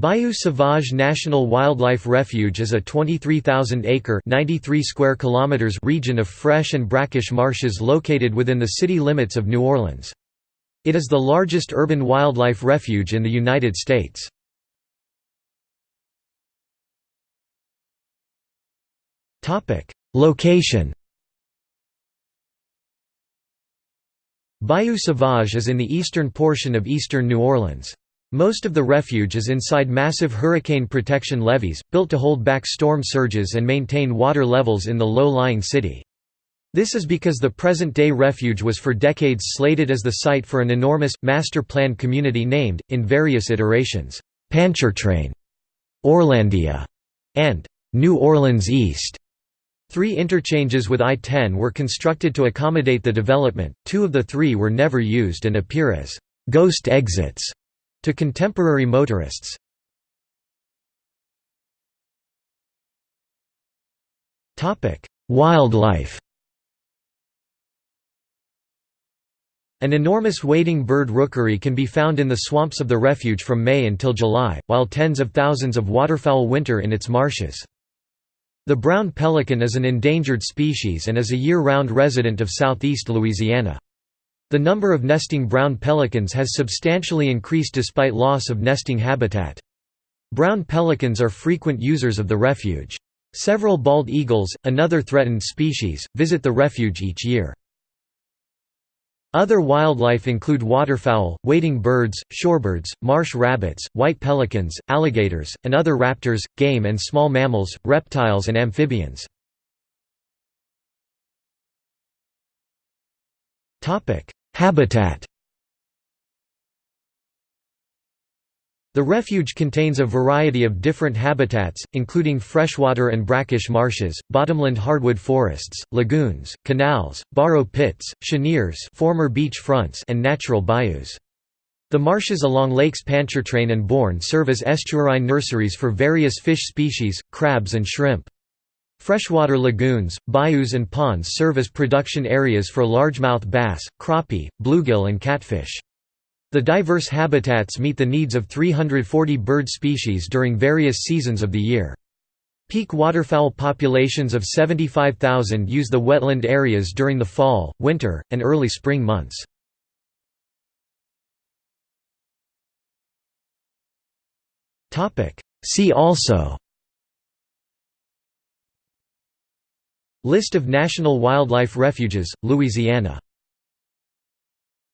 Bayou Sauvage National Wildlife Refuge is a 23,000-acre (93 square kilometers) region of fresh and brackish marshes located within the city limits of New Orleans. It is the largest urban wildlife refuge in the United States. Location Bayou Sauvage is in the eastern portion of eastern New Orleans. Most of the refuge is inside massive hurricane protection levees, built to hold back storm surges and maintain water levels in the low-lying city. This is because the present-day refuge was for decades slated as the site for an enormous, master-planned community named, in various iterations, Pontchartrain, Orlandia, and New Orleans East. Three interchanges with I-10 were constructed to accommodate the development, two of the three were never used and appear as «ghost exits» to contemporary motorists. Wildlife An enormous wading bird rookery can be found in the swamps of the refuge from May until July, while tens of thousands of waterfowl winter in its marshes. The brown pelican is an endangered species and is a year-round resident of southeast Louisiana. The number of nesting brown pelicans has substantially increased despite loss of nesting habitat. Brown pelicans are frequent users of the refuge. Several bald eagles, another threatened species, visit the refuge each year. Other wildlife include waterfowl, wading birds, shorebirds, marsh rabbits, white pelicans, alligators, and other raptors, game and small mammals, reptiles and amphibians. Habitat The refuge contains a variety of different habitats, including freshwater and brackish marshes, bottomland hardwood forests, lagoons, canals, borrow pits, cheniers former beach fronts and natural bayous. The marshes along Lakes Pontchartrain and Borgne serve as estuarine nurseries for various fish species, crabs and shrimp. Freshwater lagoons, bayous and ponds serve as production areas for largemouth bass, crappie, bluegill and catfish. The diverse habitats meet the needs of 340 bird species during various seasons of the year. Peak waterfowl populations of 75,000 use the wetland areas during the fall, winter, and early spring months. See also List of national wildlife refuges, Louisiana